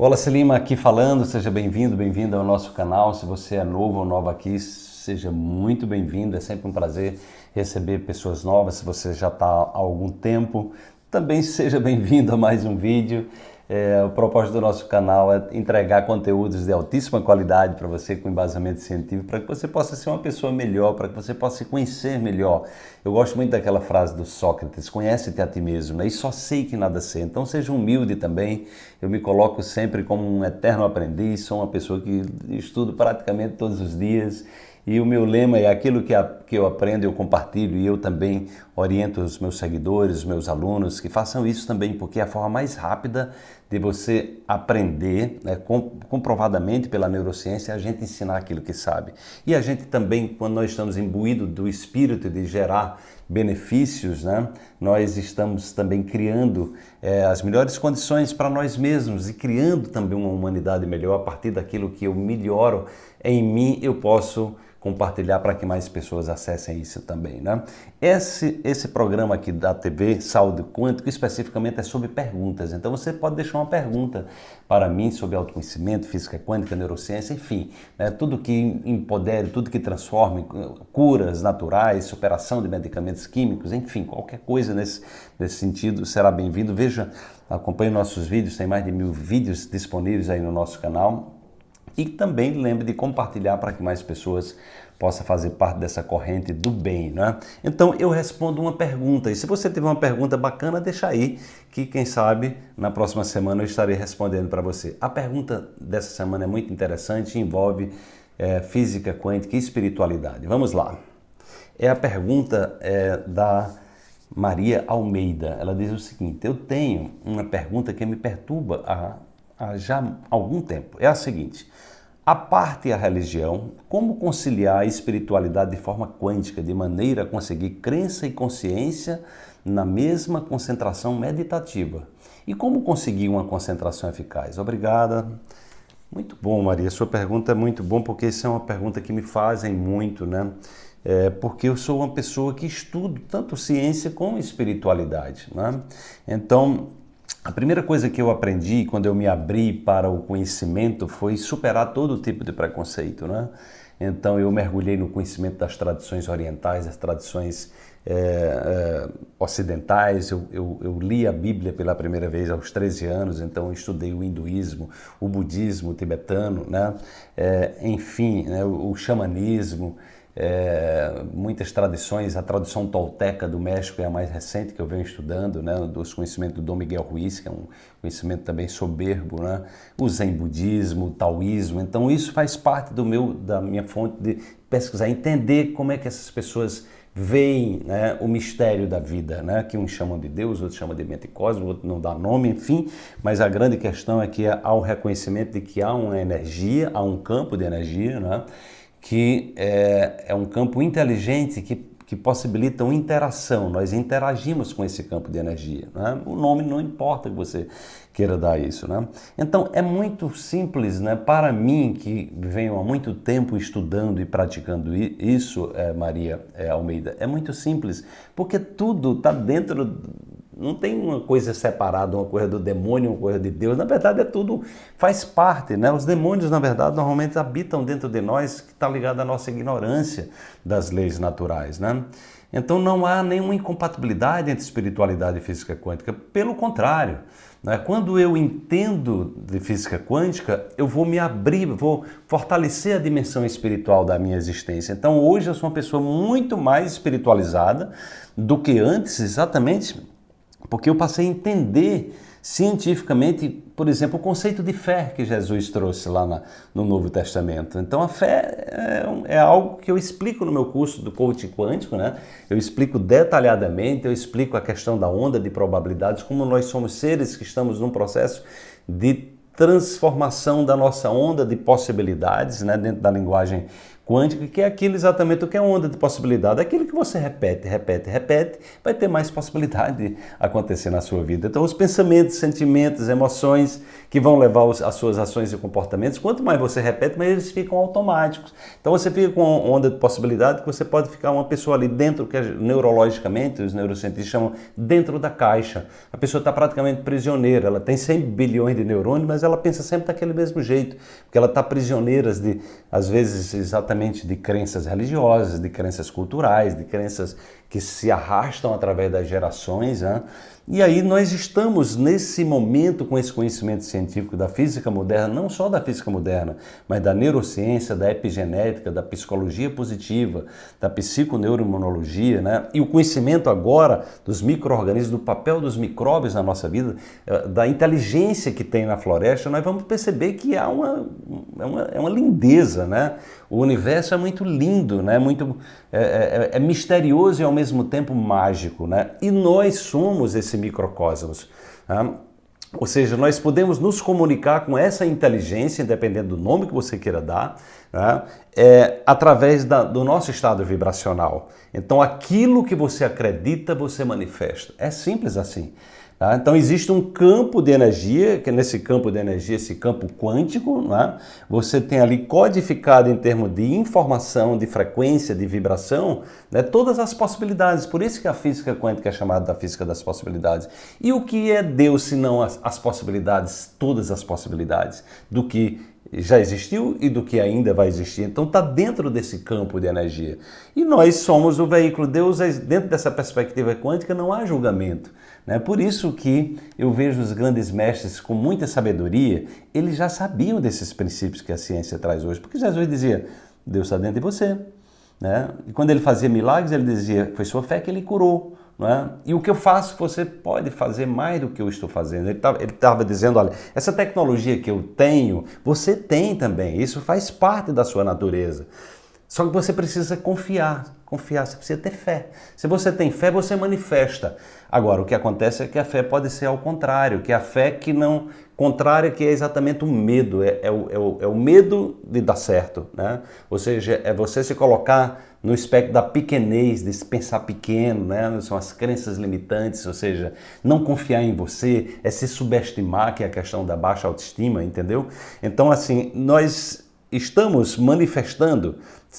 Wallace Lima aqui falando, seja bem-vindo, bem-vindo ao nosso canal. Se você é novo ou nova aqui, seja muito bem-vindo. É sempre um prazer receber pessoas novas. Se você já está há algum tempo, também seja bem-vindo a mais um vídeo. É, o propósito do nosso canal é entregar conteúdos de altíssima qualidade para você com embasamento científico, para que você possa ser uma pessoa melhor, para que você possa se conhecer melhor. Eu gosto muito daquela frase do Sócrates, conhece-te a ti mesmo, né? e só sei que nada sei. Então seja humilde também, eu me coloco sempre como um eterno aprendiz, sou uma pessoa que estudo praticamente todos os dias, e o meu lema é aquilo que, a, que eu aprendo, eu compartilho e eu também oriento os meus seguidores, os meus alunos, que façam isso também, porque é a forma mais rápida de você aprender, né, comprovadamente pela neurociência, a gente ensinar aquilo que sabe. E a gente também, quando nós estamos imbuídos do espírito de gerar benefícios, né, nós estamos também criando é, as melhores condições para nós mesmos e criando também uma humanidade melhor a partir daquilo que eu melhoro em mim, eu posso compartilhar para que mais pessoas acessem isso também. Né? Esse, esse programa aqui da TV Saúde Quântico especificamente é sobre perguntas, então você pode deixar uma pergunta para mim sobre autoconhecimento, física quântica, neurociência, enfim, né? tudo que empodere, tudo que transforme, curas naturais, superação de medicamentos químicos, enfim, qualquer coisa nesse, nesse sentido será bem-vindo. Veja, acompanhe nossos vídeos, tem mais de mil vídeos disponíveis aí no nosso canal, e também lembre de compartilhar para que mais pessoas possam fazer parte dessa corrente do bem, né? Então eu respondo uma pergunta e se você tiver uma pergunta bacana, deixa aí que quem sabe na próxima semana eu estarei respondendo para você. A pergunta dessa semana é muito interessante e envolve é, física quântica e espiritualidade. Vamos lá. É a pergunta é, da Maria Almeida. Ela diz o seguinte, eu tenho uma pergunta que me perturba há, há já algum tempo. É a seguinte, a parte a religião, como conciliar a espiritualidade de forma quântica, de maneira a conseguir crença e consciência na mesma concentração meditativa? E como conseguir uma concentração eficaz? Obrigada. Muito bom, Maria. Sua pergunta é muito bom porque isso é uma pergunta que me fazem muito, né? É porque eu sou uma pessoa que estudo tanto ciência como espiritualidade, né? Então, a primeira coisa que eu aprendi quando eu me abri para o conhecimento foi superar todo tipo de preconceito, né? Então eu mergulhei no conhecimento das tradições orientais, das tradições é, é, ocidentais. Eu, eu, eu, li a Bíblia pela primeira vez aos 13 anos, então eu estudei o hinduísmo, o budismo tibetano, né? É, enfim, né? o, o xamanismo é, muitas tradições, a tradução tolteca do México é a mais recente que eu venho estudando, né, dos conhecimentos do Dom Miguel Ruiz, que é um conhecimento também soberbo, né, o Zen budismo, o taoísmo, então isso faz parte do meu, da minha fonte de pesquisar, entender como é que essas pessoas veem né, o mistério da vida, né, que uns chamam de Deus, outros chamam de mente cósmica, outros não dá nome, enfim, mas a grande questão é que há o reconhecimento de que há uma energia, há um campo de energia, né, que é, é um campo inteligente que, que possibilita uma interação. Nós interagimos com esse campo de energia. Né? O nome não importa que você queira dar isso. Né? Então é muito simples né? para mim, que venho há muito tempo estudando e praticando isso, é, Maria é, Almeida, é muito simples, porque tudo está dentro não tem uma coisa separada, uma coisa do demônio, uma coisa de Deus. Na verdade, é tudo, faz parte, né? Os demônios, na verdade, normalmente habitam dentro de nós, que está ligado à nossa ignorância das leis naturais, né? Então não há nenhuma incompatibilidade entre espiritualidade e física quântica. Pelo contrário, né? quando eu entendo de física quântica, eu vou me abrir, vou fortalecer a dimensão espiritual da minha existência. Então hoje eu sou uma pessoa muito mais espiritualizada do que antes, exatamente porque eu passei a entender cientificamente, por exemplo, o conceito de fé que Jesus trouxe lá na, no Novo Testamento. Então a fé é, é, algo que eu explico no meu curso do coaching quântico, né? Eu explico detalhadamente, eu explico a questão da onda de probabilidades, como nós somos seres que estamos num processo de transformação da nossa onda de possibilidades, né, dentro da linguagem quântica, que é aquilo exatamente o que é onda de possibilidade. Aquilo que você repete, repete, repete, vai ter mais possibilidade de acontecer na sua vida. Então, os pensamentos, sentimentos, emoções que vão levar as suas ações e comportamentos, quanto mais você repete, mais eles ficam automáticos. Então, você fica com onda de possibilidade que você pode ficar uma pessoa ali dentro, que neurologicamente os neurocientistas chamam dentro da caixa. A pessoa está praticamente prisioneira, ela tem 100 bilhões de neurônios, mas ela pensa sempre daquele mesmo jeito, porque ela está prisioneira de, às vezes, exatamente de crenças religiosas, de crenças culturais, de crenças que se arrastam através das gerações. Né? E aí nós estamos nesse momento com esse conhecimento científico da física moderna, não só da física moderna, mas da neurociência, da epigenética, da psicologia positiva, da psiconeuroimunologia, né? E o conhecimento agora dos micro-organismos, do papel dos micróbios na nossa vida, eh, da inteligência que tem na floresta, nós vamos perceber que há uma, é, uma, é uma lindeza, né? O universo é muito lindo, né? Muito, é, é, é misterioso e ao mesmo tempo mágico, né? E nós somos esse microcosmos. Né? Ou seja, nós podemos nos comunicar com essa inteligência, independente do nome que você queira dar, né? é, através da, do nosso estado vibracional. Então, aquilo que você acredita, você manifesta. É simples assim. Tá? Então existe um campo de energia, que nesse campo de energia, esse campo quântico, né? você tem ali codificado em termos de informação, de frequência, de vibração, né? todas as possibilidades. Por isso que a física quântica é chamada da física das possibilidades. E o que é Deus se não as, as possibilidades, todas as possibilidades, do que já existiu e do que ainda vai existir. Então está dentro desse campo de energia. E nós somos o veículo. Deus, é, dentro dessa perspectiva quântica, não há julgamento. Né? Por isso que eu vejo os grandes mestres com muita sabedoria, eles já sabiam desses princípios que a ciência traz hoje, porque Jesus dizia, Deus está dentro de você. Né? E quando ele fazia milagres, ele dizia, foi sua fé que ele curou. É? E o que eu faço, você pode fazer mais do que eu estou fazendo. Ele estava dizendo, olha, essa tecnologia que eu tenho, você tem também. Isso faz parte da sua natureza. Só que você precisa confiar, confiar, você precisa ter fé. Se você tem fé, você manifesta. Agora, o que acontece é que a fé pode ser ao contrário, que a fé que não contrária, que é exatamente o medo, é, é, o, é, o, é o medo de dar certo. Né? Ou seja, é você se colocar no espectro da pequenez, de se pensar pequeno, né? são as crenças limitantes, ou seja, não confiar em você, é se subestimar, que é a questão da baixa autoestima, entendeu? Então, assim, nós estamos manifestando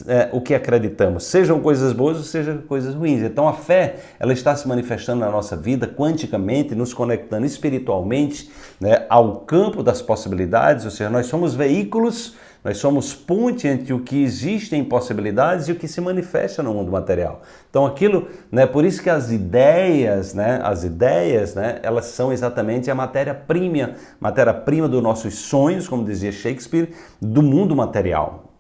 é, o que acreditamos, sejam coisas boas ou sejam coisas ruins. Então a fé ela está se manifestando na nossa vida quanticamente, nos conectando espiritualmente né, ao campo das possibilidades, ou seja, nós somos veículos nós somos ponte entre o que existe em possibilidades e o que se manifesta no mundo material. Então aquilo, né, por isso que as ideias, né, as ideias, né, elas são exatamente a matéria-prima, matéria-prima dos nossos sonhos, como dizia Shakespeare, do mundo material.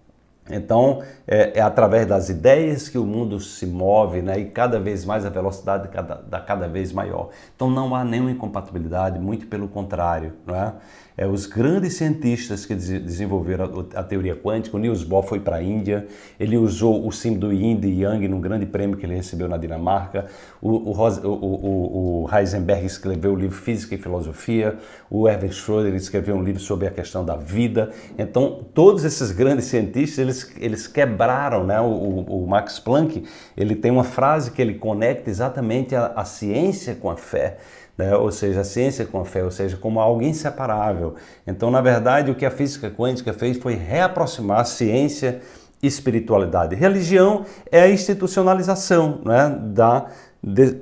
Então, é, é, através das ideias que o mundo se move, né? E cada vez mais a velocidade cada, da cada vez maior. Então, não há nenhuma incompatibilidade, muito pelo contrário, não é? é, os grandes cientistas que desenvolveram a, a teoria quântica, o Niels Bohr foi para a Índia, ele usou o símbolo do Yin e Yang num grande prêmio que ele recebeu na Dinamarca, o, o, o, o Heisenberg escreveu o livro Física e Filosofia, o Erwin Schrödinger escreveu um livro sobre a questão da vida. Então, todos esses grandes cientistas, eles, eles quebraram, né? O, Max Planck, ele tem uma frase que ele conecta exatamente a, a ciência com a fé né? ou seja, a ciência com a fé, ou seja, como algo inseparável. Então, na verdade, o que a física quântica fez foi reaproximar a ciência e espiritualidade. Religião é a institucionalização né? da, de,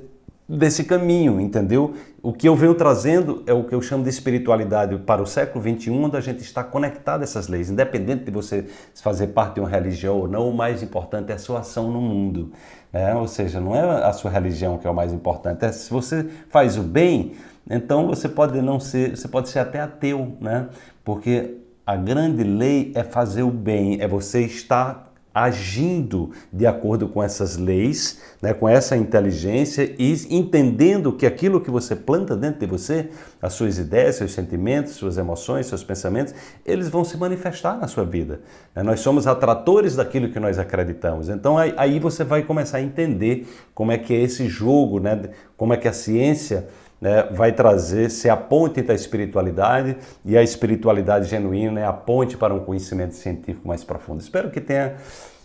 desse caminho, entendeu? O que eu venho trazendo é o que eu chamo de espiritualidade para o século XXI, onde a gente está conectado a essas leis. Independente de você fazer parte de uma religião ou não, o mais importante é a sua ação no mundo. É, ou seja, não é a sua religião que é o mais importante. É, se você faz o bem, então você pode não ser, você pode ser até ateu, né? Porque a grande lei é fazer o bem, é você estar agindo de acordo com essas leis, né, com essa inteligência e entendendo que aquilo que você planta dentro de você, as suas ideias, seus sentimentos, suas emoções, seus pensamentos, eles vão se manifestar na sua vida. Né? Nós somos atratores daquilo que nós acreditamos. Então aí, você vai começar a entender como é que é esse jogo, né, como é que a ciência né, vai trazer, ser a ponte da espiritualidade e a espiritualidade genuína é a ponte para um conhecimento científico mais profundo. Espero que tenha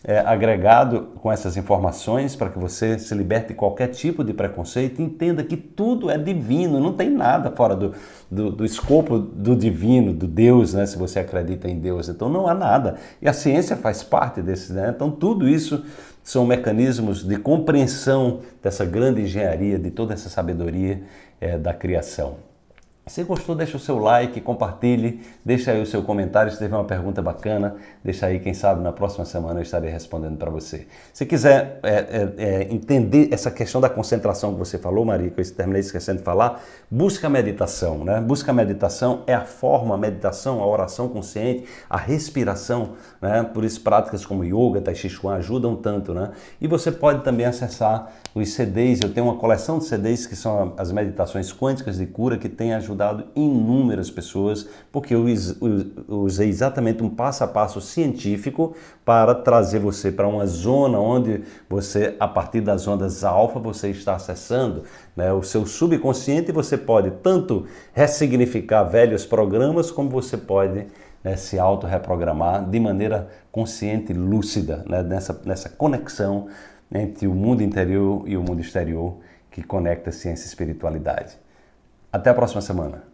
é, agregado com essas informações para que você se liberte de qualquer tipo de preconceito e entenda que tudo é divino, não tem nada fora do, do, do, escopo do divino, do Deus, né? se você acredita em Deus. Então não há nada. E a ciência faz parte desse, né? Então tudo isso são mecanismos de compreensão dessa grande engenharia, de toda essa sabedoria é, da criação. Se gostou, deixa o seu like, compartilhe, deixa aí o seu comentário. Se tiver uma pergunta bacana, deixa aí, quem sabe na próxima semana eu estarei respondendo para você. Se quiser é, é, é, entender essa questão da concentração que você falou, Maria, que eu terminei esquecendo de falar, busca a meditação. Né? Busca a meditação é a forma, a meditação, a oração consciente, a respiração. Né? Por isso, práticas como yoga, tai chi chuan ajudam tanto. Né? E você pode também acessar os CDs. Eu tenho uma coleção de CDs que são as meditações quânticas de cura que tem ajudado ajudado inúmeras pessoas, porque eu usei exatamente um passo a passo científico para trazer você para uma zona onde você, a partir das ondas alfa, você está acessando né, o seu subconsciente e você pode tanto ressignificar velhos programas, como você pode né, se auto-reprogramar de maneira consciente e lúcida, né, nessa, nessa conexão entre o mundo interior e o mundo exterior que conecta ciência e espiritualidade. Até a próxima semana.